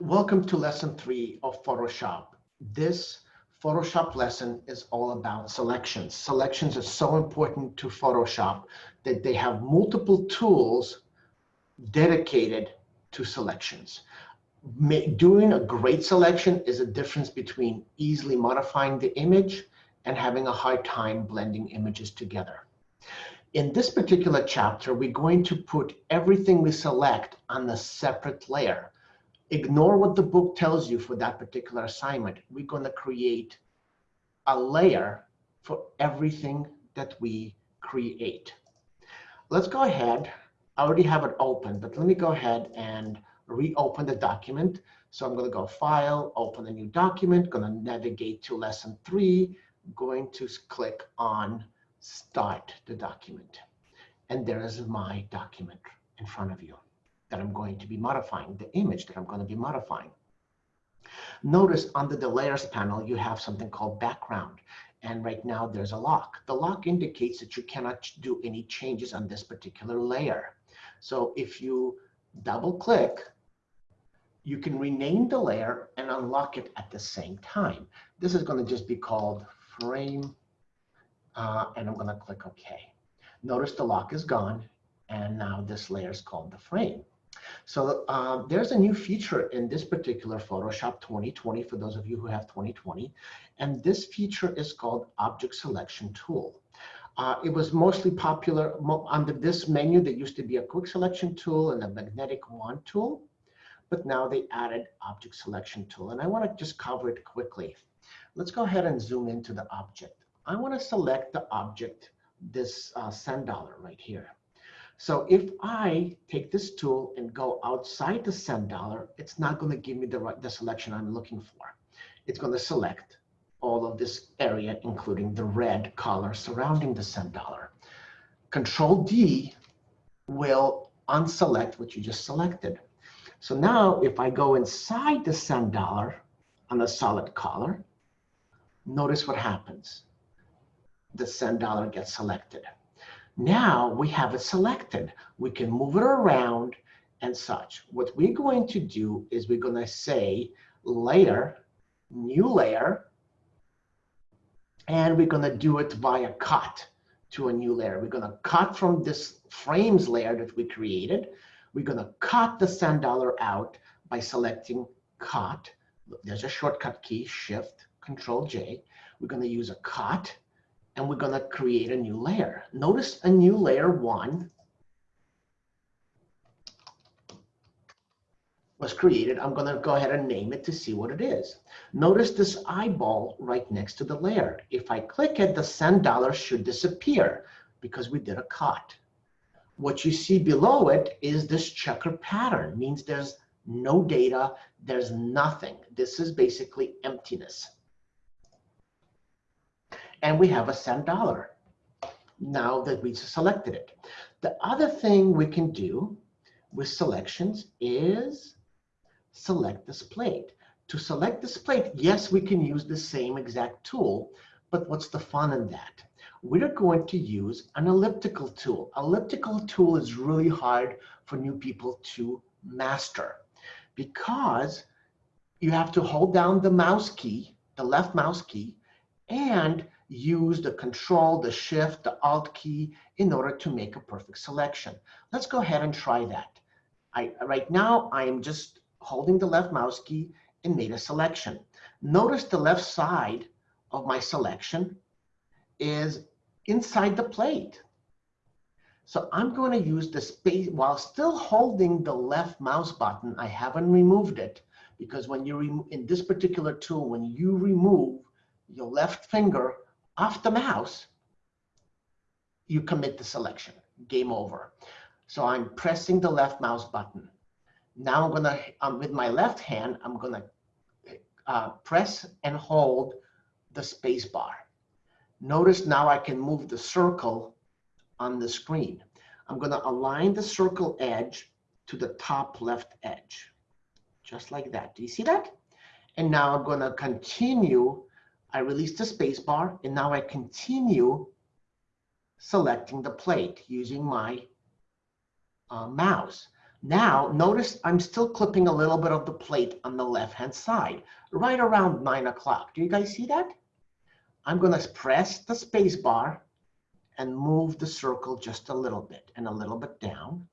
Welcome to lesson three of Photoshop. This Photoshop lesson is all about selections. Selections are so important to Photoshop that they have multiple tools dedicated to selections. Doing a great selection is a difference between easily modifying the image and having a hard time blending images together. In this particular chapter, we're going to put everything we select on a separate layer ignore what the book tells you for that particular assignment. We're going to create a layer for everything that we create. Let's go ahead. I already have it open, but let me go ahead and reopen the document. So I'm going to go File, Open a new document, going to navigate to Lesson 3, going to click on Start the document. And there is my document in front of you that I'm going to be modifying, the image that I'm going to be modifying. Notice under the layers panel, you have something called background. And right now there's a lock. The lock indicates that you cannot do any changes on this particular layer. So if you double click, you can rename the layer and unlock it at the same time. This is going to just be called frame. Uh, and I'm going to click OK. Notice the lock is gone. And now this layer is called the frame. So um, there's a new feature in this particular Photoshop 2020 for those of you who have 2020. And this feature is called Object Selection Tool. Uh, it was mostly popular under this menu. There used to be a quick selection tool and a magnetic wand tool, but now they added object selection tool. And I want to just cover it quickly. Let's go ahead and zoom into the object. I want to select the object, this uh, sand dollar right here. So if I take this tool and go outside the sand dollar, it's not going to give me the right the selection I'm looking for. It's going to select all of this area, including the red color surrounding the sand dollar. Control D will unselect what you just selected. So now if I go inside the sand dollar on a solid color, notice what happens. The sand dollar gets selected. Now we have it selected. We can move it around and such. What we're going to do is we're going to say layer, new layer, and we're going to do it via cut to a new layer. We're going to cut from this frames layer that we created. We're going to cut the sand dollar out by selecting cut. There's a shortcut key, Shift, Control J. We're going to use a cut and we're going to create a new layer. Notice a new layer one was created. I'm going to go ahead and name it to see what it is. Notice this eyeball right next to the layer. If I click it, the sand dollar should disappear because we did a cut. What you see below it is this checker pattern, means there's no data, there's nothing. This is basically emptiness and we have a sand dollar now that we selected it. The other thing we can do with selections is select this plate. To select this plate, yes, we can use the same exact tool, but what's the fun in that? We're going to use an elliptical tool. Elliptical tool is really hard for new people to master because you have to hold down the mouse key, the left mouse key, and use the control, the shift, the alt key in order to make a perfect selection. Let's go ahead and try that. I, right now, I am just holding the left mouse key and made a selection. Notice the left side of my selection is inside the plate. So I'm going to use the space while still holding the left mouse button. I haven't removed it because when you in this particular tool, when you remove your left finger off the mouse, you commit the selection, game over. So I'm pressing the left mouse button. Now I'm gonna, um, with my left hand, I'm gonna uh, press and hold the space bar. Notice now I can move the circle on the screen. I'm gonna align the circle edge to the top left edge, just like that. Do you see that? And now I'm gonna continue I release the spacebar, and now I continue selecting the plate using my uh, mouse. Now, notice I'm still clipping a little bit of the plate on the left-hand side, right around nine o'clock. Do you guys see that? I'm gonna press the space bar and move the circle just a little bit and a little bit down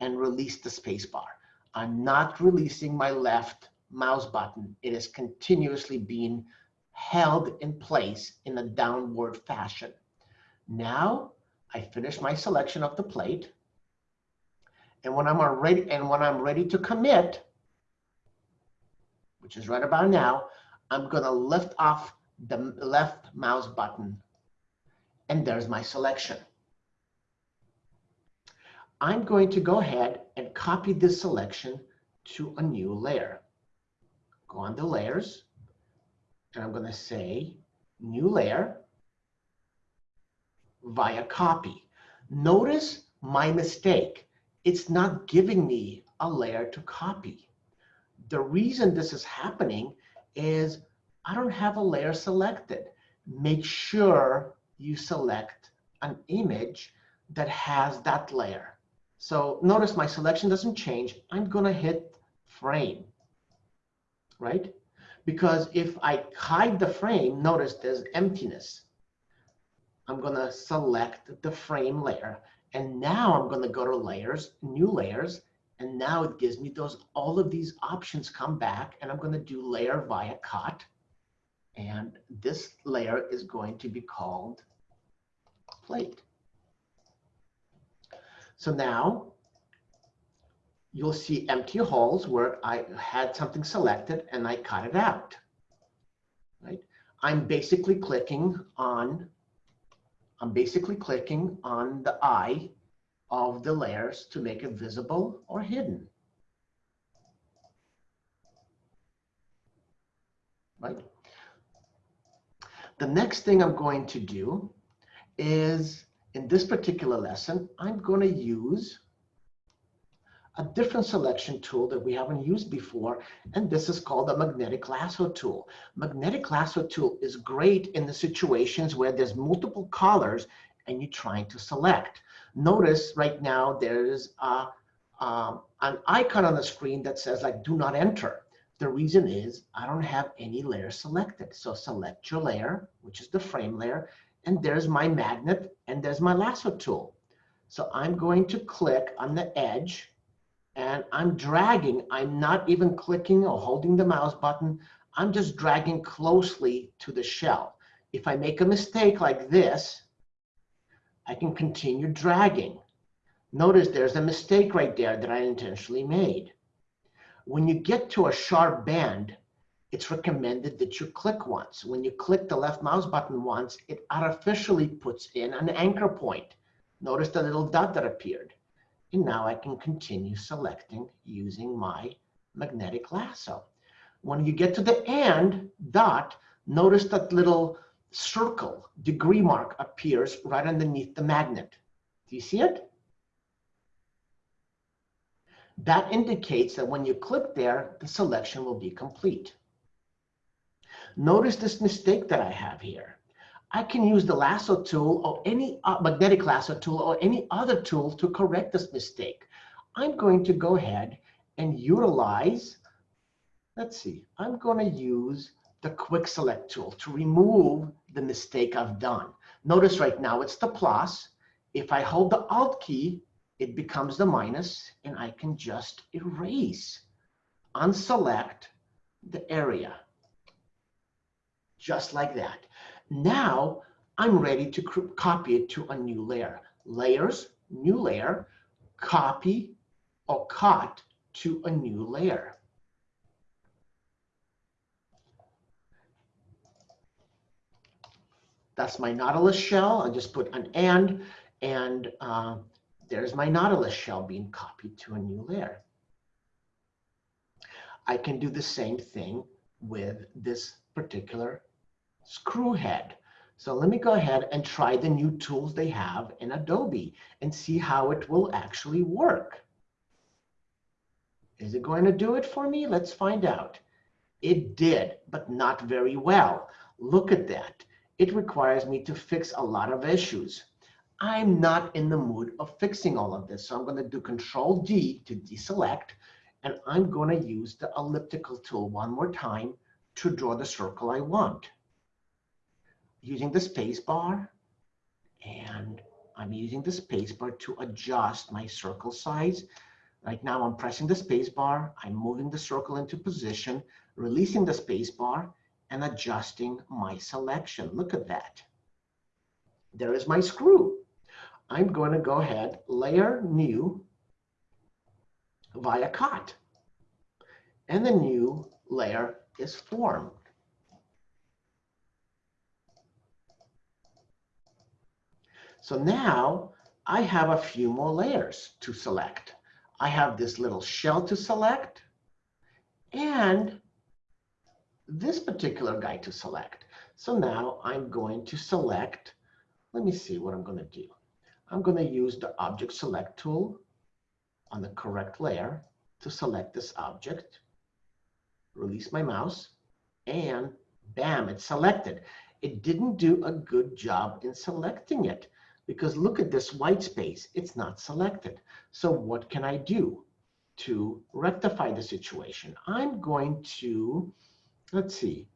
and release the space bar. I'm not releasing my left mouse button. It is continuously being held in place in a downward fashion. Now I finish my selection of the plate. And when I'm ready, and when I'm ready to commit, which is right about now, I'm gonna lift off the left mouse button and there's my selection. I'm going to go ahead and copy this selection to a new layer. Go on the layers, and I'm going to say new layer via copy. Notice my mistake. It's not giving me a layer to copy. The reason this is happening is I don't have a layer selected. Make sure you select an image that has that layer. So notice my selection doesn't change. I'm going to hit frame, right? Because if I hide the frame, notice there's emptiness. I'm going to select the frame layer. And now I'm going to go to layers, new layers. And now it gives me those, all of these options come back and I'm going to do layer via cut. And this layer is going to be called plate. So now you'll see empty holes where I had something selected and I cut it out, right? I'm basically clicking on, I'm basically clicking on the eye of the layers to make it visible or hidden. Right? The next thing I'm going to do is in this particular lesson, I'm going to use a different selection tool that we haven't used before, and this is called the magnetic lasso tool. Magnetic lasso tool is great in the situations where there's multiple colors and you're trying to select. Notice right now there's a, um, an icon on the screen that says like do not enter. The reason is I don't have any layer selected. So select your layer, which is the frame layer, and there's my magnet, and there's my lasso tool. So I'm going to click on the edge, and I'm dragging. I'm not even clicking or holding the mouse button. I'm just dragging closely to the shell. If I make a mistake like this, I can continue dragging. Notice there's a mistake right there that I intentionally made. When you get to a sharp bend, it's recommended that you click once. When you click the left mouse button once, it artificially puts in an anchor point. Notice the little dot that appeared. And now I can continue selecting using my magnetic lasso. When you get to the end dot, notice that little circle degree mark appears right underneath the magnet. Do you see it? That indicates that when you click there, the selection will be complete. Notice this mistake that I have here. I can use the lasso tool or any uh, magnetic lasso tool or any other tool to correct this mistake. I'm going to go ahead and utilize, let's see, I'm going to use the quick select tool to remove the mistake I've done. Notice right now it's the plus. If I hold the alt key, it becomes the minus and I can just erase, unselect the area just like that. Now I'm ready to copy it to a new layer. Layers, new layer, copy or cut to a new layer. That's my Nautilus shell. I just put an and, and uh, there's my Nautilus shell being copied to a new layer. I can do the same thing with this particular screw head. So let me go ahead and try the new tools they have in Adobe and see how it will actually work. Is it going to do it for me? Let's find out. It did, but not very well. Look at that. It requires me to fix a lot of issues. I'm not in the mood of fixing all of this. So I'm going to do Control D to deselect, and I'm going to use the elliptical tool one more time to draw the circle I want. Using the space bar, and I'm using the space bar to adjust my circle size. Right now I'm pressing the space bar, I'm moving the circle into position, releasing the space bar, and adjusting my selection. Look at that. There is my screw. I'm going to go ahead, layer new via cut. And the new layer is formed. So now I have a few more layers to select. I have this little shell to select and this particular guy to select. So now I'm going to select, let me see what I'm going to do. I'm going to use the object select tool on the correct layer to select this object, release my mouse, and bam, it's selected. It didn't do a good job in selecting it because look at this white space, it's not selected. So what can I do to rectify the situation? I'm going to, let's see,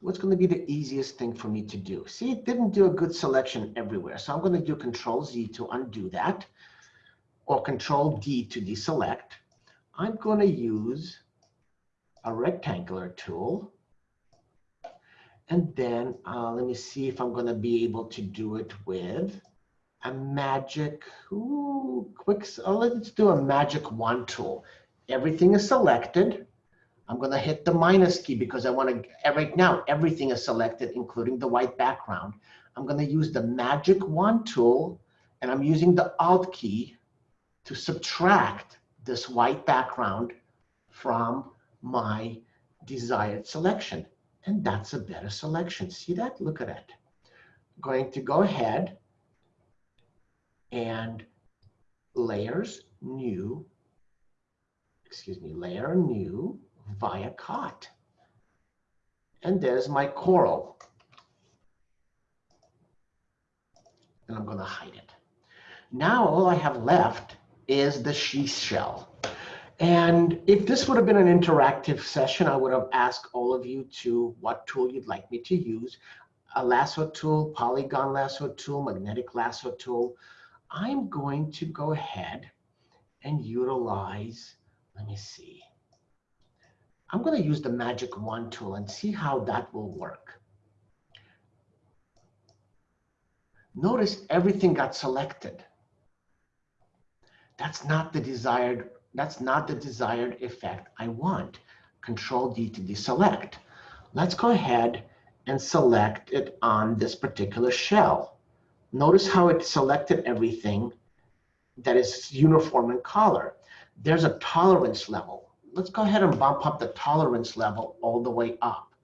what's going to be the easiest thing for me to do? See, it didn't do a good selection everywhere. So I'm going to do Control Z to undo that or Control D to deselect. I'm going to use a rectangular tool. And then uh, let me see if I'm going to be able to do it with a magic, ooh, quick, oh, let's do a magic wand tool. Everything is selected. I'm going to hit the minus key because I want to, right now, everything is selected, including the white background. I'm going to use the magic wand tool, and I'm using the alt key to subtract this white background from my desired selection. And that's a better selection. See that? Look at it. Going to go ahead and layers new, excuse me, layer new, via cut. And there's my coral. And I'm going to hide it. Now all I have left is the she shell. And if this would have been an interactive session, I would have asked all of you to what tool you'd like me to use. A lasso tool, polygon lasso tool, magnetic lasso tool. I'm going to go ahead and utilize, let me see, I'm going to use the magic wand tool and see how that will work. Notice everything got selected. That's not the desired, that's not the desired effect I want. Control D to deselect. Let's go ahead and select it on this particular shell. Notice how it selected everything that is uniform in color. There's a tolerance level let's go ahead and bump up the tolerance level all the way up.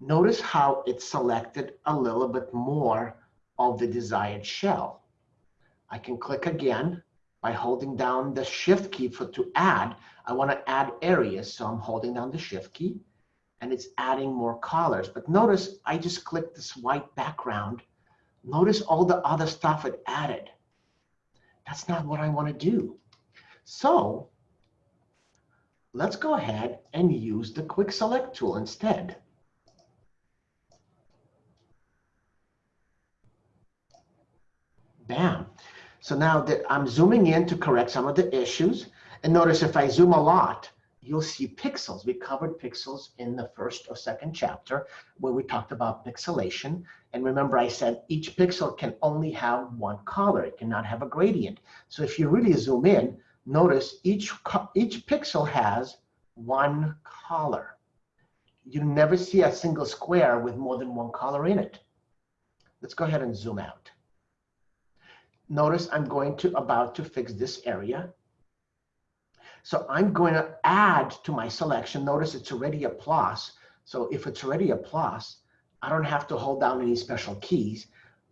Notice how it selected a little bit more of the desired shell. I can click again by holding down the shift key for to add. I want to add areas, so I'm holding down the shift key and it's adding more colors. But notice I just clicked this white background. Notice all the other stuff it added. That's not what I want to do. So let's go ahead and use the quick select tool instead. Bam. So now that I'm zooming in to correct some of the issues, and notice if I zoom a lot, you'll see pixels. We covered pixels in the first or second chapter where we talked about pixelation. And remember I said each pixel can only have one color. It cannot have a gradient. So if you really zoom in, notice each, each pixel has one color. You never see a single square with more than one color in it. Let's go ahead and zoom out. Notice I'm going to about to fix this area. So I'm going to add to my selection. Notice it's already a plus. So if it's already a plus, I don't have to hold down any special keys.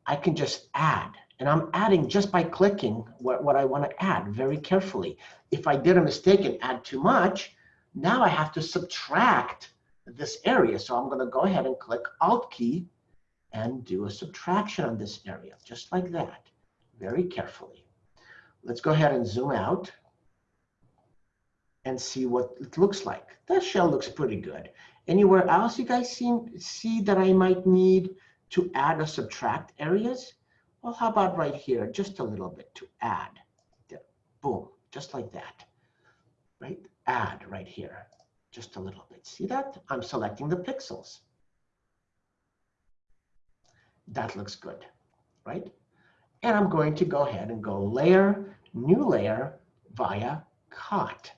I can just add. And I'm adding just by clicking what, what I want to add very carefully. If I did a mistake and add too much, now I have to subtract this area. So I'm going to go ahead and click Alt key and do a subtraction on this area, just like that, very carefully. Let's go ahead and zoom out and see what it looks like. That shell looks pretty good. Anywhere else you guys see, see that I might need to add or subtract areas? Well, how about right here, just a little bit to add. Boom, just like that, right? Add right here, just a little bit. See that? I'm selecting the pixels. That looks good, right? And I'm going to go ahead and go layer, new layer via cut.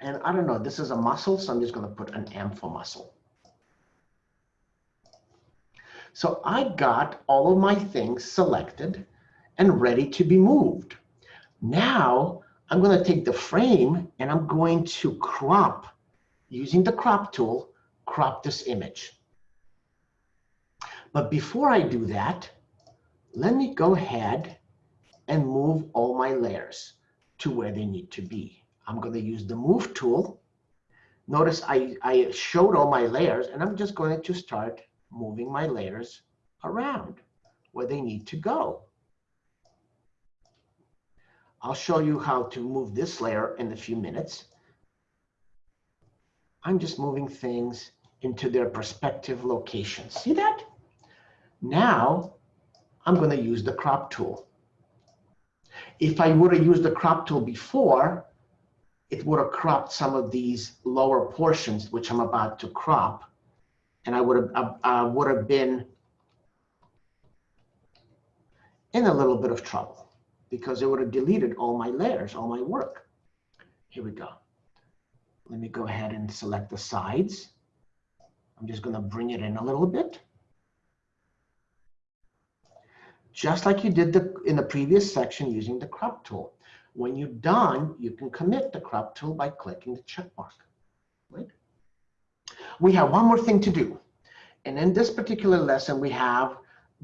And I don't know, this is a mussel, so I'm just going to put an M for mussel. So I got all of my things selected and ready to be moved. Now I'm going to take the frame and I'm going to crop, using the crop tool, crop this image. But before I do that, let me go ahead and move all my layers to where they need to be. I'm going to use the move tool. Notice I, I showed all my layers and I'm just going to start moving my layers around where they need to go. I'll show you how to move this layer in a few minutes. I'm just moving things into their perspective locations. See that? Now, I'm going to use the crop tool. If I would have used the crop tool before, it would have cropped some of these lower portions, which I'm about to crop, and I would have uh, would have been in a little bit of trouble because it would have deleted all my layers, all my work. Here we go. Let me go ahead and select the sides. I'm just going to bring it in a little bit. Just like you did the, in the previous section using the crop tool. When you're done, you can commit the crop tool by clicking the check mark. Right? We have one more thing to do. And in this particular lesson, we have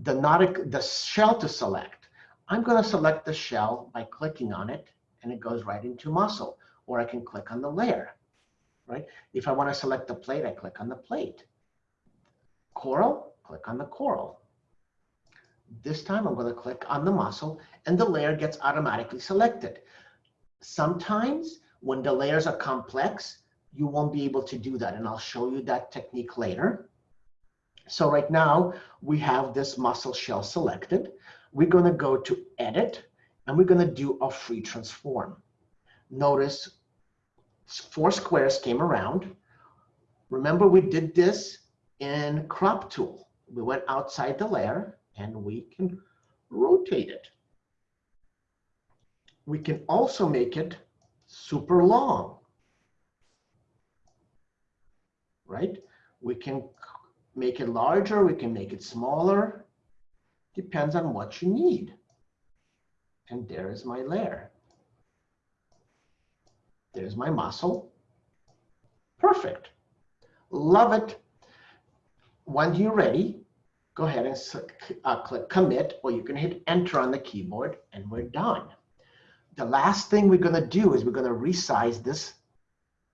the, nautic, the shell to select. I'm going to select the shell by clicking on it, and it goes right into mussel. Or I can click on the layer. Right? If I want to select the plate, I click on the plate. Coral, click on the coral. This time I'm going to click on the mussel and the layer gets automatically selected. Sometimes when the layers are complex, you won't be able to do that. And I'll show you that technique later. So right now we have this mussel shell selected. We're going to go to edit and we're going to do a free transform. Notice four squares came around. Remember we did this in crop tool. We went outside the layer and we can mm-hmm. rotate it. We can also make it super long, right? We can make it larger, we can make it smaller, depends on what you need. And there is my layer. There's my mussel. Perfect. Love it. When you're ready, go ahead and uh, click commit, or you can hit enter on the keyboard, and we're done. The last thing we're going to do is we're going to resize this,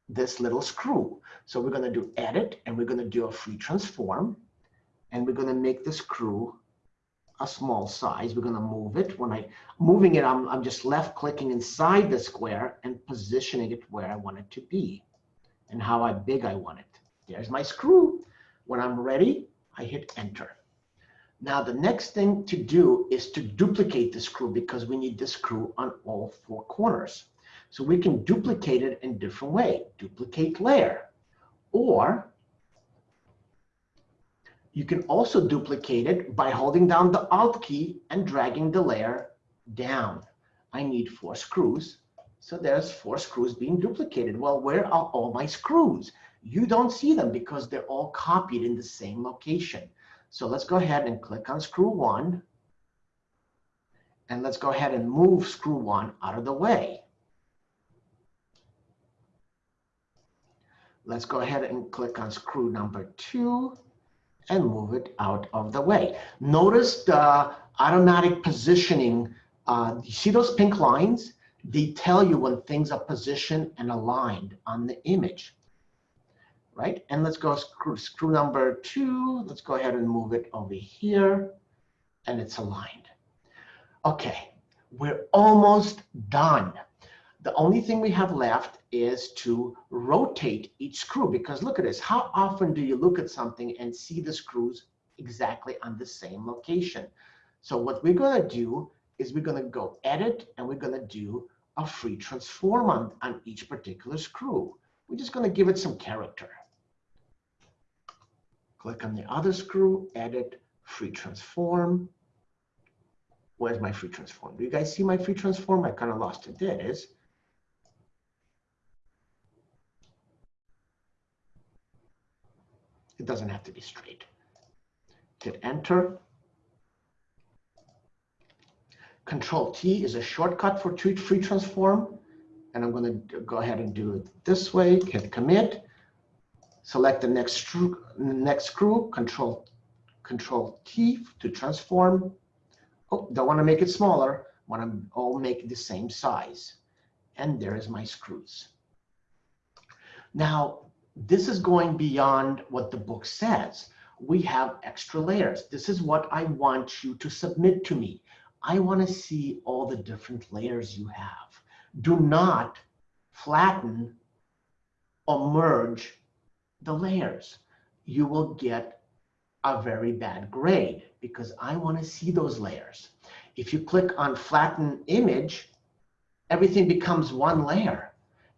this little screw. So we're going to do edit, and we're going to do a free transform, and we're going to make the screw a small size. We're going to move it. When I moving it, I'm, I'm just left clicking inside the square and positioning it where I want it to be and how big I want it. There's my screw. When I'm ready, I hit enter. Now the next thing to do is to duplicate the screw because we need the screw on all four corners. So we can duplicate it in different way. Duplicate layer. Or you can also duplicate it by holding down the Alt key and dragging the layer down. I need four screws. So there's four screws being duplicated. Well, where are all my screws? You don't see them because they're all copied in the same location. So let's go ahead and click on screw one. And let's go ahead and move screw one out of the way. Let's go ahead and click on screw number two and move it out of the way. Notice the automatic positioning. Uh, you see those pink lines? They tell you when things are positioned and aligned on the image. Right? And let's go screw, screw number two. Let's go ahead and move it over here and it's aligned. Okay, we're almost done. The only thing we have left is to rotate each screw because look at this. How often do you look at something and see the screws exactly on the same location? So what we're going to do is we're going to go edit and we're going to do a free transform on, on each particular screw. We're just going to give it some character. Click on the other screw, edit, free transform. Where's my free transform? Do you guys see my free transform? I kind of lost it. There it is. It doesn't have to be straight. Hit enter. Control T is a shortcut for free transform. And I'm going to go ahead and do it this way. Hit commit. Select the next screw, next screw. Control Control T to transform. Oh, don't want to make it smaller. Want to all make the same size. And there is my screws. Now, this is going beyond what the book says. We have extra layers. This is what I want you to submit to me. I want to see all the different layers you have. Do not flatten or merge the layers. You will get a very bad grade because I want to see those layers. If you click on flatten image, everything becomes one layer.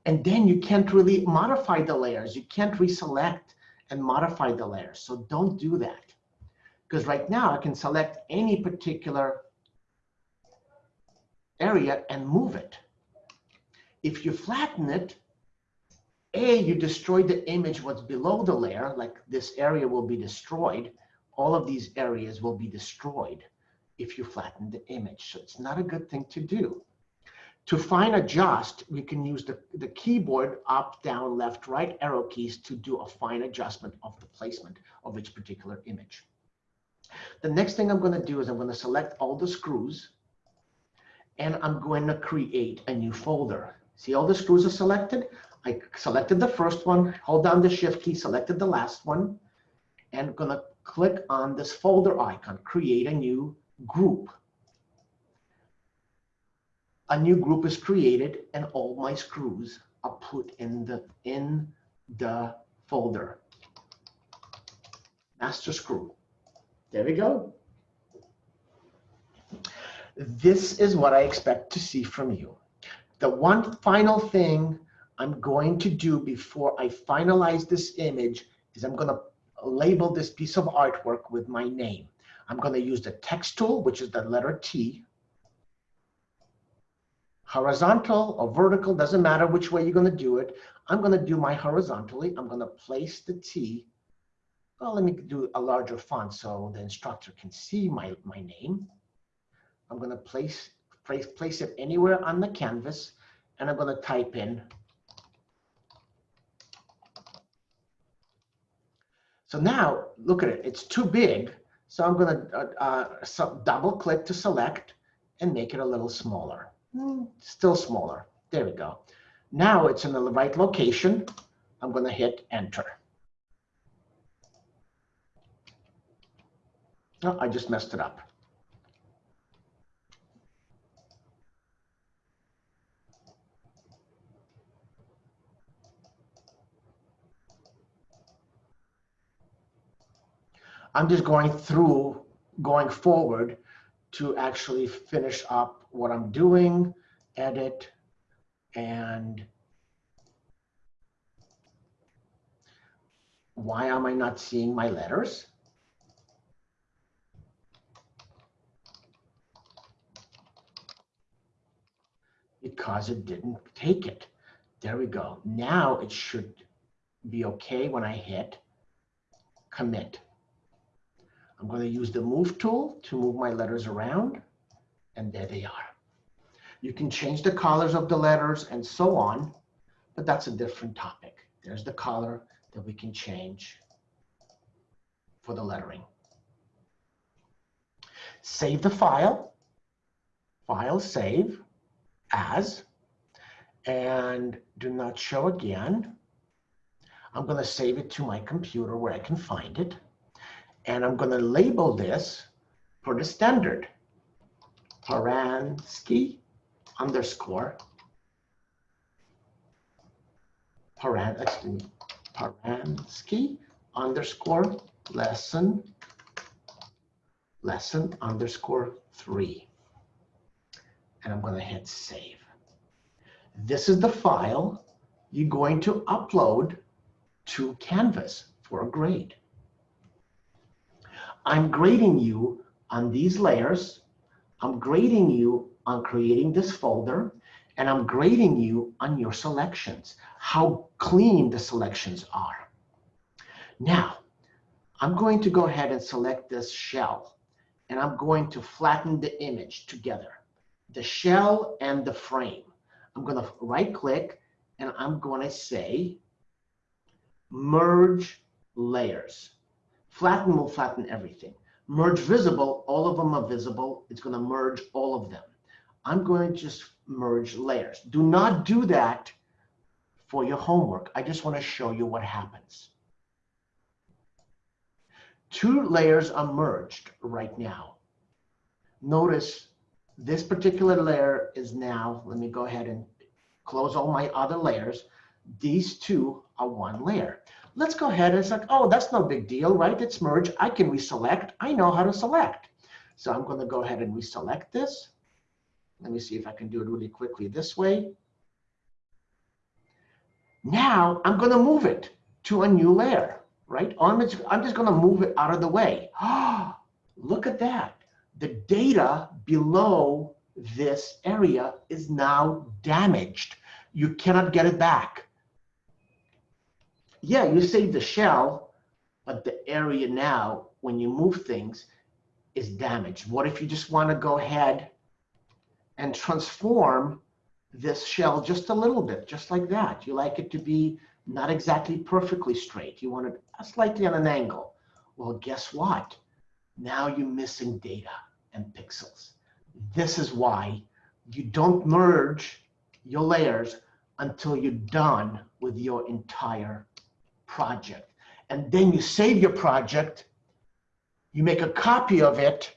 And then you can't really modify the layers. You can't reselect and modify the layers. So don't do that. Because right now I can select any particular area and move it. If you flatten it, A, you destroy the image what's below the layer, like this area will be destroyed. All of these areas will be destroyed if you flatten the image. So it's not a good thing to do. To fine adjust, we can use the, the keyboard up, down, left, right arrow keys to do a fine adjustment of the placement of each particular image. The next thing I'm going to do is I'm going to select all the screws and I'm going to create a new folder. See all the screws are selected? I selected the first one, hold down the shift key, selected the last one, and to click on this folder icon, create a new group. A new group is created and all my screws are put in the in the folder. Master screw. There we go. This is what I expect to see from you the one final thing I'm going to do before I finalize this image is I'm going to label this piece of artwork with my name I'm going to use the text tool which is the letter T horizontal or vertical, doesn't matter which way you're going to do it. I'm going to do my horizontally. I'm going to place the T. Well, let me do a larger font so the instructor can see my, my name. I'm going to place, place, place it anywhere on the canvas, and I'm going to type in. So now, look at it. It's too big. So I'm going to uh, uh, so double click to select and make it a little smaller. Hmm, still smaller. There we go. Now it's in the right location. I'm going to hit enter. Oh, I just messed it up. I'm just going through, going forward to actually finish up what I'm doing, edit, and why am I not seeing my letters? Because it didn't take it. There we go. Now it should be okay when I hit commit. I'm going to use the move tool to move my letters around, and there they are. You can change the colors of the letters and so on, but that's a different topic. There's the color that we can change for the lettering. Save the file, file save as, and do not show again. I'm going to save it to my computer where I can find it. And I'm going to label this for the standard. Paransky underscore Paran, excuse me, Paransky underscore lesson lesson underscore three. And I'm going to hit save. This is the file you're going to upload to Canvas for a grade. I'm grading you on these layers. I'm grading you on creating this folder, and I'm grading you on your selections, how clean the selections are. Now, I'm going to go ahead and select this shell, and I'm going to flatten the image together, the shell and the frame. I'm going to right click, and I'm going to say merge layers. Flatten will flatten everything. Merge visible, all of them are visible. It's going to merge all of them. I'm going to just merge layers. Do not do that for your homework. I just want to show you what happens. Two layers are merged right now. Notice this particular layer is now, let me go ahead and close all my other layers. These two are one layer. Let's go ahead and it's like, oh, that's no big deal, right? It's merged. I can reselect. I know how to select. So I'm going to go ahead and reselect this. Let me see if I can do it really quickly this way. Now I'm going to move it to a new layer, right? I'm just, I'm just going to move it out of the way. Ah, look at that. The data below this area is now damaged. You cannot get it back yeah, you save the shell, but the area now, when you move things, is damaged. What if you just want to go ahead and transform this shell just a little bit, just like that? You like it to be not exactly perfectly straight. You want it slightly on an angle. Well, guess what? Now you're missing data and pixels. This is why you don't merge your layers until you're done with your entire project. And then you save your project, you make a copy of it,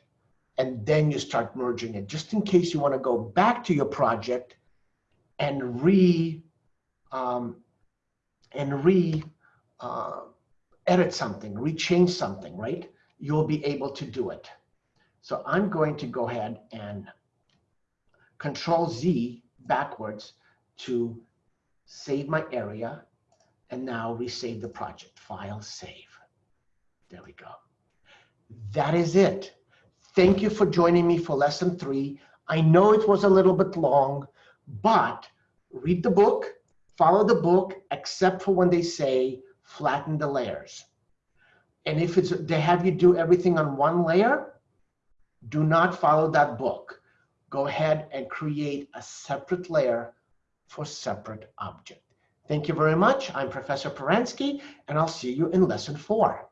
and then you start merging it, just in case you want to go back to your project and re um, and re uh, edit something, rechange something, right? You'll be able to do it. So I'm going to go ahead and Control Z backwards to save my area and now we save the project. File, save. There we go. That is it. Thank you for joining me for lesson three. I know it was a little bit long, but read the book, follow the book, except for when they say flatten the layers. And if it's they have you do everything on one layer, do not follow that book. Go ahead and create a separate layer for separate object. Thank you very much. I'm Professor Paransky, and I'll see you in lesson four.